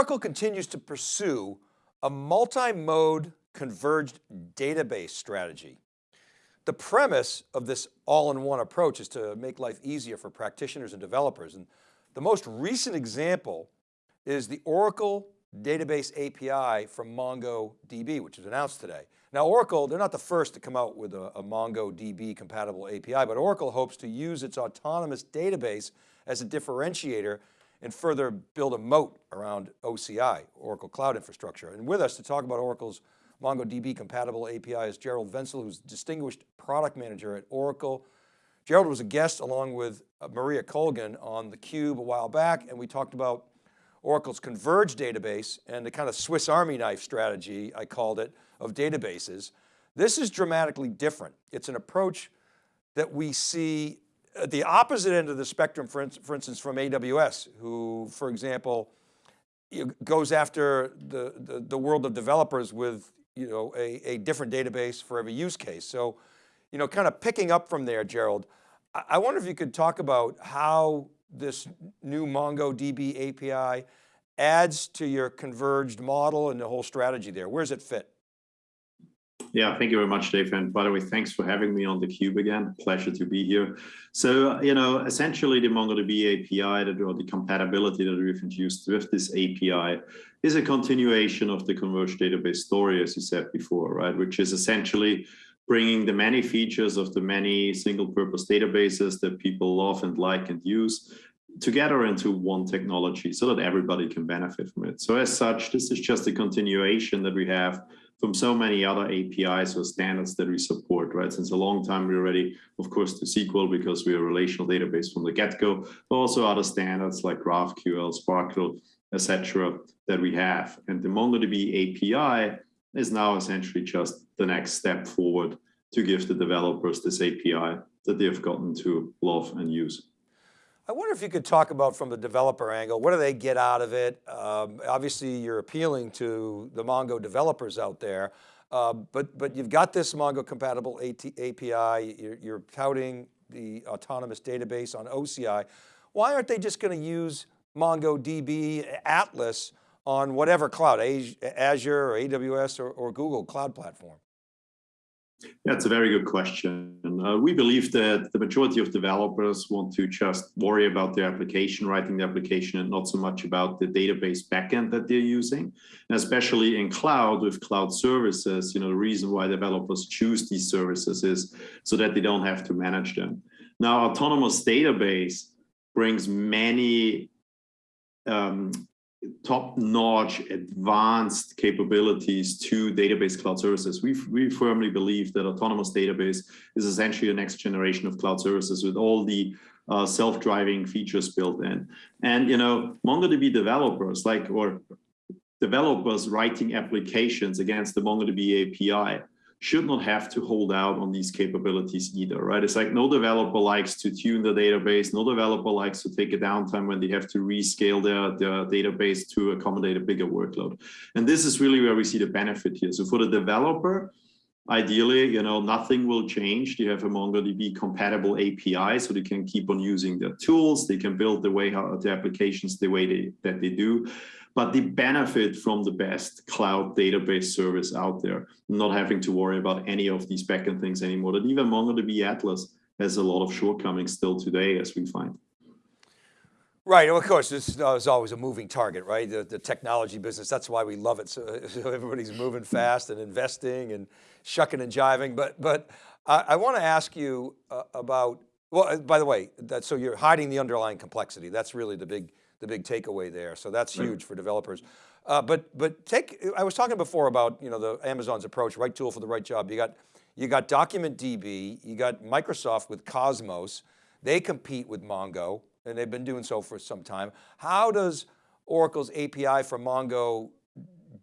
Oracle continues to pursue a multi-model converged database strategy. The premise of this all-in-one approach is to make life easier for practitioners and developers. And the most recent example is the Oracle Database API from MongoDB, which was announced today. Now Oracle, they're not the first to come out with a, a MongoDB compatible API, but Oracle hopes to use its autonomous database as a differentiator and further build a moat around OCI, Oracle Cloud Infrastructure. And with us to talk about Oracle's MongoDB compatible API is Gerald Venzl, who's distinguished product manager at Oracle. Gerald was a guest along with uh, Maria Colgan on theCUBE a while back, and we talked about Oracle's converged database and the kind of Swiss Army knife strategy, I called it, of databases. This is dramatically different. It's an approach that we see at the opposite end of the spectrum, for, for instance, from AWS, who, for example, goes after the, the, the, world of developers with you know, a, a different database for every use case. So, you know, kind of picking up from there, Gerald, I wonder if you could talk about how this new MongoDB API adds to your converged model and the whole strategy there. Where does it fit? Yeah, thank you very much, Dave. And by the way, thanks for having me on the cube again. Pleasure to be here. So, you know, essentially the MongoDB API that, or the compatibility that we've introduced with this API is a continuation of the converged database story, as you said before, right? Which is essentially bringing the many features of the many single purpose databases that people love and like and use together into one technology so that everybody can benefit from it. So as such, this is just a continuation that we have from so many other APIs or standards that we support, right? Since a long time, we're ready, of course, to SQL because we're a relational database from the get-go, but also other standards like GraphQL, SPARQL, etc. that we have. And the MongoDB API is now essentially just the next step forward to give the developers this API that they've gotten to love and use. I wonder if you could talk about from the developer angle, what do they get out of it? Um, obviously you're appealing to the Mongo developers out there, uh, but, but you've got this Mongo compatible AT API, you're, you're touting the autonomous database on OCI. Why aren't they just going to use MongoDB Atlas on whatever cloud, Azure or AWS or, or Google cloud platform? That's a very good question. Uh, we believe that the majority of developers want to just worry about their application, writing the application, and not so much about the database backend that they're using. And especially in cloud with cloud services, you know, the reason why developers choose these services is so that they don't have to manage them. Now, autonomous database brings many um, top-notch advanced capabilities to database cloud services. We, we firmly believe that autonomous database is essentially the next generation of cloud services with all the uh, self-driving features built in. And, you know, MongoDB developers like, or developers writing applications against the MongoDB API should not have to hold out on these capabilities either, right? It's like no developer likes to tune the database, no developer likes to take a downtime when they have to rescale their, their database to accommodate a bigger workload. And this is really where we see the benefit here. So for the developer, ideally, you know, nothing will change. They have a MongoDB compatible API, so they can keep on using their tools. They can build the way how the applications the way they, that they do but they benefit from the best cloud database service out there, not having to worry about any of these backend things anymore. That even MongoDB Atlas has a lot of shortcomings still today, as we find. Right, of course, this is always a moving target, right? The, the technology business, that's why we love it. So, so, everybody's moving fast and investing and shucking and jiving. But, but I, I want to ask you uh, about, well, by the way, that, so you're hiding the underlying complexity. That's really the big, the big takeaway there. So that's huge for developers. Uh, but but take, I was talking before about you know the Amazon's approach, right tool for the right job. You got you got DocumentDB, you got Microsoft with Cosmos. They compete with Mongo, and they've been doing so for some time. How does Oracle's API for Mongo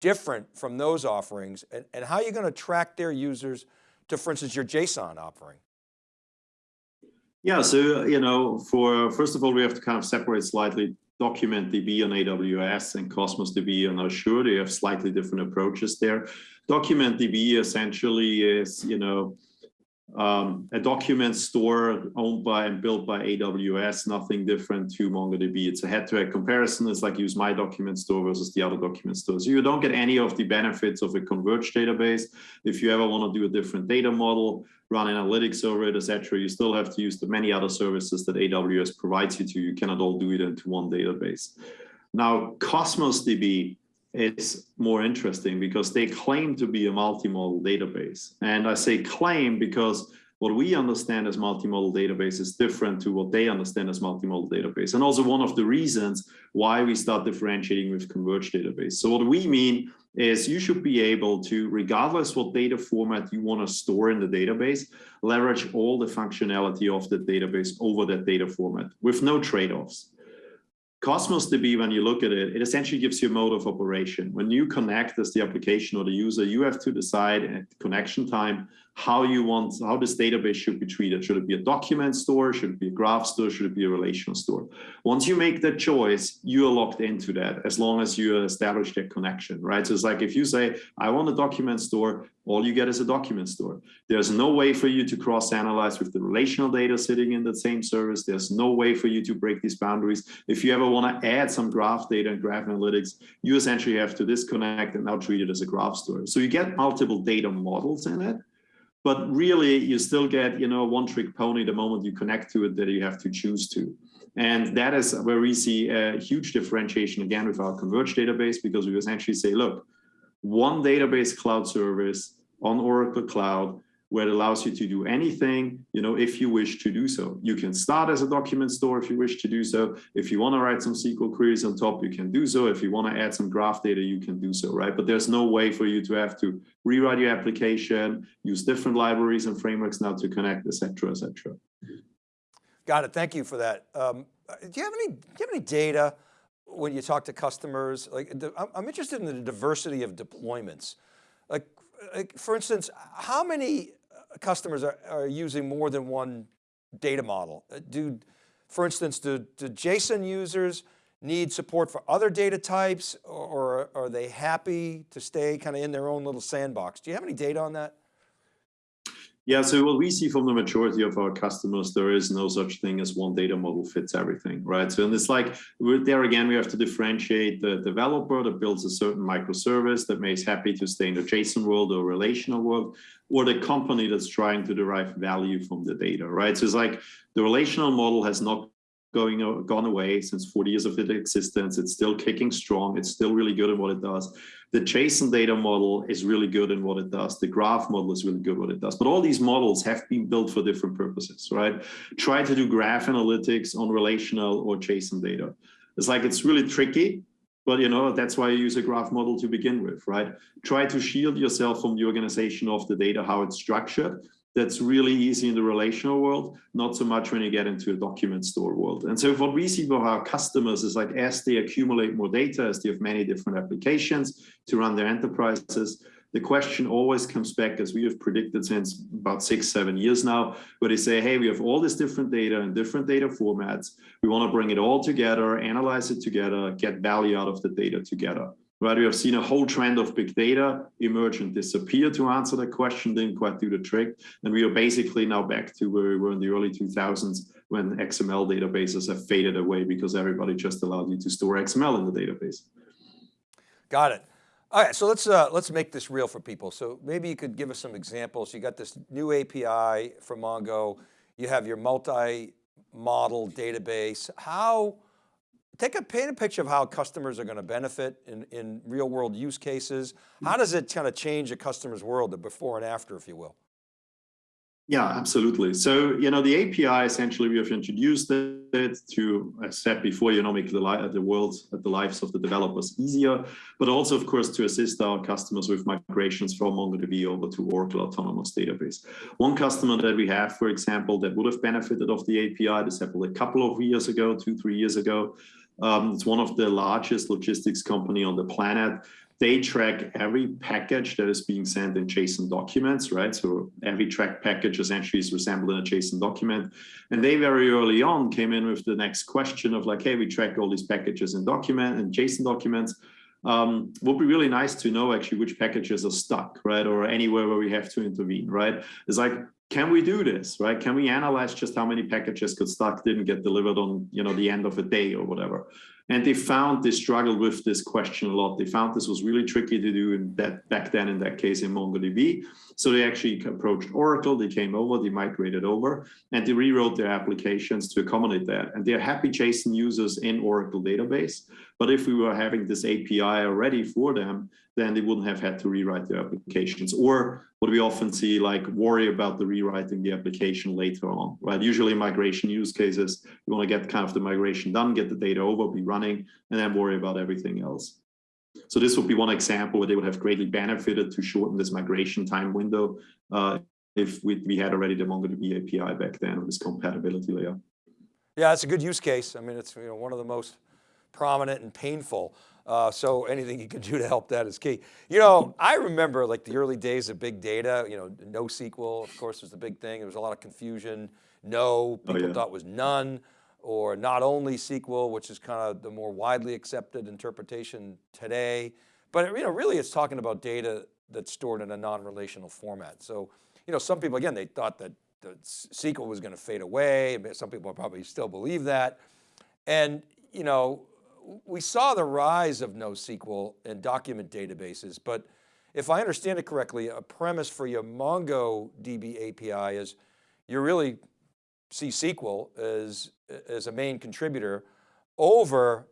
different from those offerings, and, and how are you going to track their users to, for instance, your JSON offering? Yeah, so, you know, for first of all, we have to kind of separate slightly DocumentDB on AWS and Cosmos DB on Azure. They have slightly different approaches there. DocumentDB essentially is, you know, um, a document store owned by and built by AWS, nothing different to MongoDB. It's a head-to-head -head comparison. It's like use my document store versus the other document store. So you don't get any of the benefits of a converged database. If you ever want to do a different data model, run analytics over it, etc., you still have to use the many other services that AWS provides you to. You cannot all do it into one database. Now, Cosmos DB it's more interesting because they claim to be a multimodal database. And I say claim because what we understand as multimodal database is different to what they understand as multimodal database. And also one of the reasons why we start differentiating with converged database. So what we mean is you should be able to, regardless what data format you want to store in the database, leverage all the functionality of the database over that data format with no trade-offs. Cosmos DB, when you look at it, it essentially gives you a mode of operation. When you connect as the application or the user, you have to decide at connection time how you want, how this database should be treated. Should it be a document store? Should it be a graph store? Should it be a relational store? Once you make that choice, you are locked into that as long as you establish that connection, right? So it's like if you say, I want a document store, all you get is a document store. There's no way for you to cross-analyze with the relational data sitting in the same service. There's no way for you to break these boundaries. If you ever want to add some graph data and graph analytics, you essentially have to disconnect and now treat it as a graph store. So you get multiple data models in it, but really you still get, you know, one trick pony the moment you connect to it that you have to choose to. And that is where we see a huge differentiation again with our converged database because we essentially say, look, one database cloud service on Oracle Cloud where it allows you to do anything, you know, if you wish to do so. You can start as a document store if you wish to do so. If you want to write some SQL queries on top, you can do so. If you want to add some graph data, you can do so, right? But there's no way for you to have to rewrite your application, use different libraries and frameworks now to connect, etc., etc. Got it. Thank you for that. Um, do you have any? Do you have any data when you talk to customers? Like, I'm interested in the diversity of deployments. Like, like for instance, how many customers are, are using more than one data model? Uh, do, for instance, do, do JSON users need support for other data types or, or are they happy to stay kind of in their own little sandbox? Do you have any data on that? Yeah, so what we see from the majority of our customers, there is no such thing as one data model fits everything, right? So and it's like, there again, we have to differentiate the developer that builds a certain microservice that makes happy to stay in the JSON world or relational world, or the company that's trying to derive value from the data, right? So it's like the relational model has not going uh, gone away since 40 years of its existence. It's still kicking strong. It's still really good at what it does. The JSON data model is really good in what it does. The graph model is really good what it does. But all these models have been built for different purposes, right? Try to do graph analytics on relational or JSON data. It's like it's really tricky, but you know that's why you use a graph model to begin with, right? Try to shield yourself from the organization of the data, how it's structured that's really easy in the relational world, not so much when you get into a document store world. And so what we see for our customers is like as they accumulate more data, as they have many different applications to run their enterprises, the question always comes back as we have predicted since about six, seven years now, where they say, hey, we have all this different data and different data formats. We want to bring it all together, analyze it together, get value out of the data together right? We have seen a whole trend of big data emerge and disappear to answer that question, didn't quite do the trick. And we are basically now back to where we were in the early 2000s when XML databases have faded away because everybody just allowed you to store XML in the database. Got it. All right, so let's uh, let's make this real for people. So maybe you could give us some examples. You got this new API from Mongo. You have your multi-model database. How take a paint a picture of how customers are going to benefit in, in real world use cases. How does it kind of change a customer's world, the before and after, if you will? Yeah, absolutely. So, you know, the API, essentially, we have introduced it to, as said before, you know, make the, the world, the lives of the developers easier, but also, of course, to assist our customers with migrations from MongoDB over to Oracle Autonomous Database. One customer that we have, for example, that would have benefited of the API, this happened a couple of years ago, two, three years ago, um, it's one of the largest logistics company on the planet. They track every package that is being sent in JSON documents, right? So every track package essentially is resembled in a JSON document. And they very early on came in with the next question of like, hey, we track all these packages in document and JSON documents. Um, would be really nice to know actually which packages are stuck, right? Or anywhere where we have to intervene, right? It's like can we do this, right? Can we analyze just how many packages got stuck, didn't get delivered on, you know, the end of a day or whatever? And they found they struggled with this question a lot. They found this was really tricky to do in that back then in that case in MongoDB. So they actually approached Oracle, they came over, they migrated over, and they rewrote their applications to accommodate that. And they're happy JSON users in Oracle database. But if we were having this API already for them, then they wouldn't have had to rewrite their applications. Or what we often see, like worry about the rewriting the application later on, right? Usually migration use cases, you want to get kind of the migration done, get the data over, be running, and then worry about everything else. So this would be one example where they would have greatly benefited to shorten this migration time window uh, if we, we had already the MongoDB API back then with this compatibility layer. Yeah, it's a good use case. I mean, it's you know, one of the most prominent and painful. Uh, so anything you can do to help that is key. You know, I remember like the early days of big data, you know, NoSQL, of course, was the big thing. There was a lot of confusion. No, people oh, yeah. thought was none or not only SQL, which is kind of the more widely accepted interpretation today. But you know, really it's talking about data that's stored in a non-relational format. So, you know, some people, again, they thought that the SQL was going to fade away. Some people probably still believe that. And, you know, we saw the rise of NoSQL and document databases, but if I understand it correctly, a premise for your MongoDB API is you're really see SQL as, as a main contributor over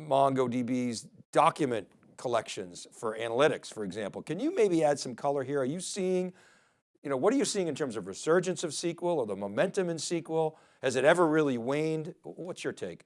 MongoDB's document collections for analytics, for example. Can you maybe add some color here? Are you seeing, you know, what are you seeing in terms of resurgence of SQL or the momentum in SQL? Has it ever really waned? What's your take?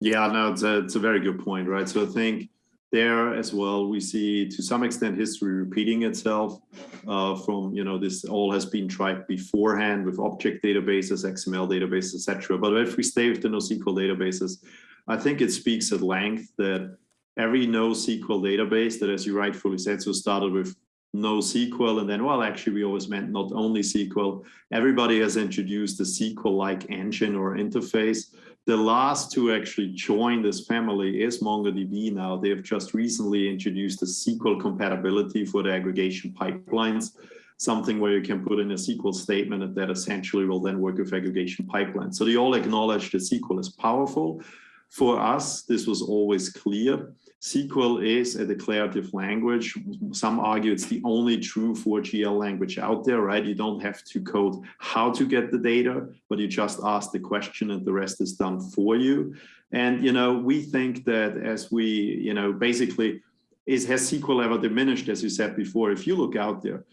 Yeah, no, it's a, it's a very good point, right? So I think there as well, we see to some extent history repeating itself uh, from, you know, this all has been tried beforehand with object databases, XML databases, etc. But if we stay with the NoSQL databases, I think it speaks at length that every NoSQL database that, as you rightfully said, so started with NoSQL, and then, well, actually, we always meant not only SQL. Everybody has introduced a SQL-like engine or interface the last to actually join this family is MongoDB now. They have just recently introduced a SQL compatibility for the aggregation pipelines, something where you can put in a SQL statement and that essentially will then work with aggregation pipelines. So they all acknowledge that SQL is powerful. For us, this was always clear. SQL is a declarative language. Some argue it's the only true 4GL language out there, right? You don't have to code how to get the data, but you just ask the question and the rest is done for you. And, you know, we think that as we, you know, basically, is has SQL ever diminished, as you said before? If you look out there,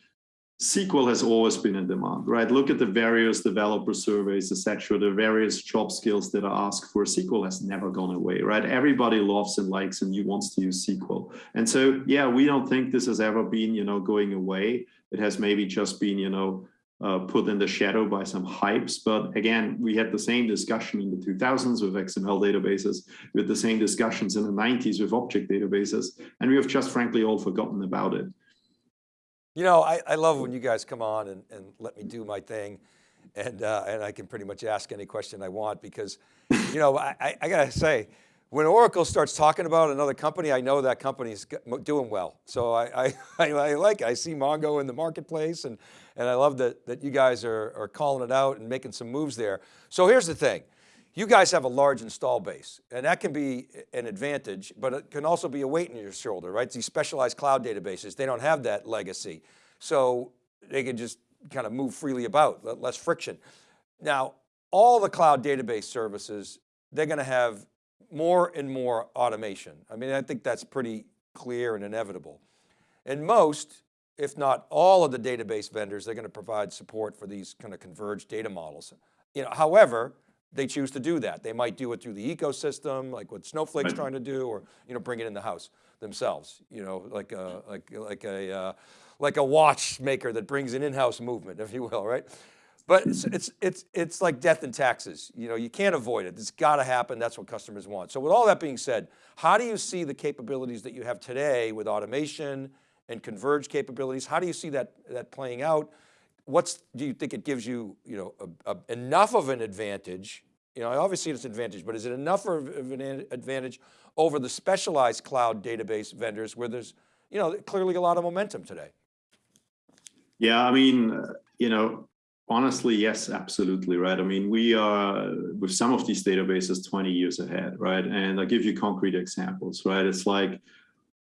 SQL has always been in demand, right? Look at the various developer surveys, etc. The various job skills that are asked for. SQL has never gone away, right? Everybody loves and likes and wants to use SQL. And so, yeah, we don't think this has ever been, you know, going away. It has maybe just been, you know, uh, put in the shadow by some hypes. But again, we had the same discussion in the 2000s with XML databases. Had the same discussions in the 90s with object databases. And we have just frankly all forgotten about it. You know, I, I love when you guys come on and, and let me do my thing and, uh, and I can pretty much ask any question I want because, you know, I, I gotta say, when Oracle starts talking about another company, I know that company's doing well. So I, I, I, like it. I see Mongo in the marketplace and, and I love that, that you guys are, are calling it out and making some moves there. So here's the thing. You guys have a large install base and that can be an advantage, but it can also be a weight in your shoulder, right? These specialized cloud databases, they don't have that legacy. So they can just kind of move freely about, less friction. Now, all the cloud database services, they're going to have more and more automation. I mean, I think that's pretty clear and inevitable. And most, if not all of the database vendors, they're going to provide support for these kind of converged data models. You know, however, they choose to do that. They might do it through the ecosystem, like what Snowflake's trying to do, or you know, bring it in the house themselves. You know, like a like like a uh, like a watchmaker that brings an in-house movement, if you will, right? But it's, it's it's it's like death and taxes. You know, you can't avoid it. It's got to happen. That's what customers want. So with all that being said, how do you see the capabilities that you have today with automation and converged capabilities? How do you see that that playing out? What's, do you think it gives you, you know, a, a, enough of an advantage? You know, I obviously it's an advantage, but is it enough of an advantage over the specialized cloud database vendors where there's, you know, clearly a lot of momentum today? Yeah, I mean, you know, honestly, yes, absolutely, right? I mean, we are with some of these databases 20 years ahead, right? And I'll give you concrete examples, right? It's like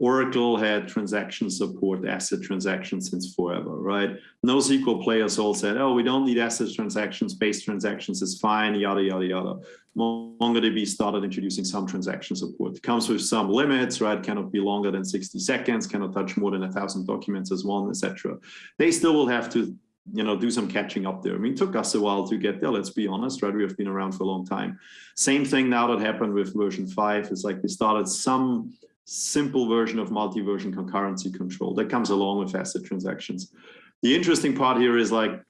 Oracle had transaction support, ACID transactions since forever, right? NoSQL players all said, oh, we don't need ACID transactions, base transactions is fine, yada, yada, yada. MongoDB started introducing some transaction support. It comes with some limits, right? Cannot be longer than 60 seconds, cannot touch more than a thousand documents as one, etc. They still will have to you know, do some catching up there. I mean, it took us a while to get there, let's be honest, right? We have been around for a long time. Same thing now that happened with version five. It's like they started some simple version of multi-version concurrency control that comes along with ACID transactions. The interesting part here is like,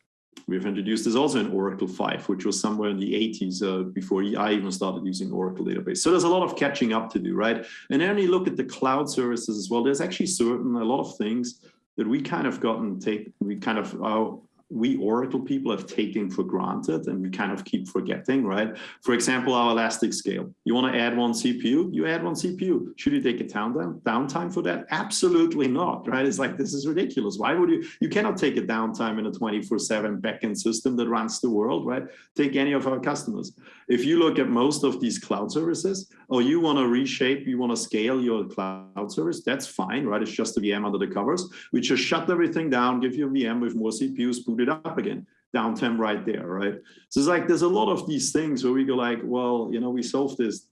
we've introduced this also in Oracle 5, which was somewhere in the 80s uh, before I even started using Oracle database. So there's a lot of catching up to do, right? And then you look at the cloud services as well, there's actually certain, a lot of things that we kind of gotten take, we kind of, uh, we Oracle people have taken for granted and we kind of keep forgetting, right? For example, our Elastic Scale. You want to add one CPU, you add one CPU. Should you take a downtime, downtime for that? Absolutely not, right? It's like, this is ridiculous. Why would you, you cannot take a downtime in a 24 seven backend system that runs the world, right? Take any of our customers. If you look at most of these cloud services, or you want to reshape, you want to scale your cloud service, that's fine, right? It's just a VM under the covers. We just shut everything down, give you a VM with more CPUs, boot it up again downtime right there, right? So it's like there's a lot of these things where we go like, well, you know, we solved this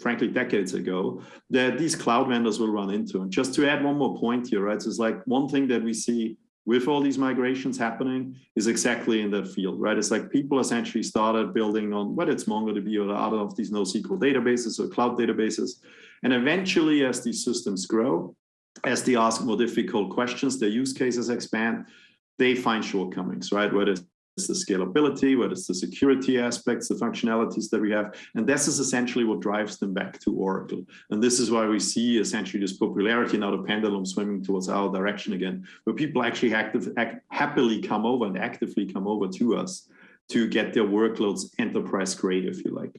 frankly decades ago that these cloud vendors will run into. And just to add one more point here, right? So it's like one thing that we see with all these migrations happening is exactly in that field, right? It's like people essentially started building on whether it's MongoDB or other of these NoSQL databases or cloud databases. And eventually as these systems grow, as they ask more difficult questions, their use cases expand, they find shortcomings, right? Whether it's the scalability, whether it's the security aspects, the functionalities that we have. And this is essentially what drives them back to Oracle. And this is why we see essentially this popularity now, the pendulum swimming towards our direction again, where people actually active, act, happily come over and actively come over to us to get their workloads enterprise grade, if you like.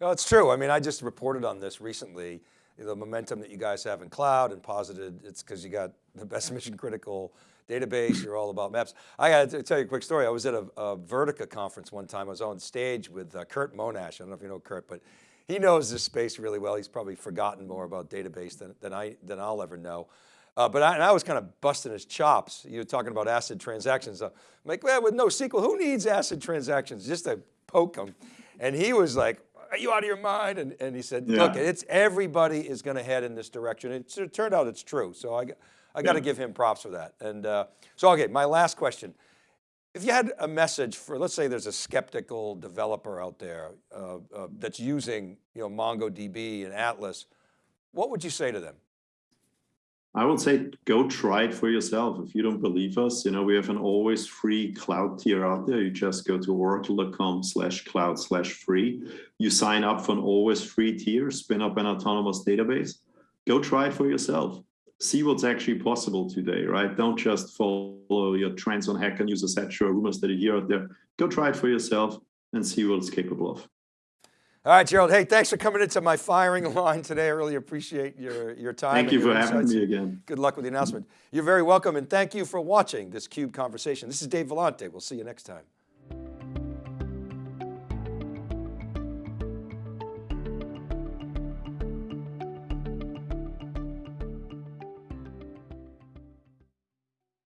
No, it's true. I mean, I just reported on this recently, the momentum that you guys have in cloud and posited it's because you got the best mm-hmm. mission critical database, you're all about maps. I got to tell you a quick story. I was at a, a Vertica conference one time. I was on stage with uh, Curt Monash. I don't know if you know Curt, but he knows this space really well. He's probably forgotten more about database than, than, I, than I'll ever know. Uh, but I, I, was kind of busting his chops. You were talking about ACID transactions. I'm like, well, with NoSQL, who needs ACID transactions? Just to poke him. And he was like, are you out of your mind? And, and he said, yeah. look, it's everybody is going to head in this direction. It, it turned out it's true. So I, I got to give him props for that. And uh, so, okay, my last question. If you had a message for, let's say there's a skeptical developer out there uh, uh, that's using you know, MongoDB and Atlas, what would you say to them? I would say go try it for yourself. If you don't believe us, you know, we have an always free cloud tier out there. You just go to oracle.com slash cloud slash free. You sign up for an always free tier, spin up an autonomous database. Go try it for yourself see what's actually possible today, right? Don't just follow your trends on Hacker News, etc., rumors that you hear out there. Go try it for yourself and see what it's capable of. All right, Gerald. Hey, thanks for coming into my firing line today. I really appreciate your, your time. Thank you for insights. having me again. Good luck with the announcement. You're very welcome and thank you for watching this CUBE conversation. This is Dave Vellante. We'll see you next time.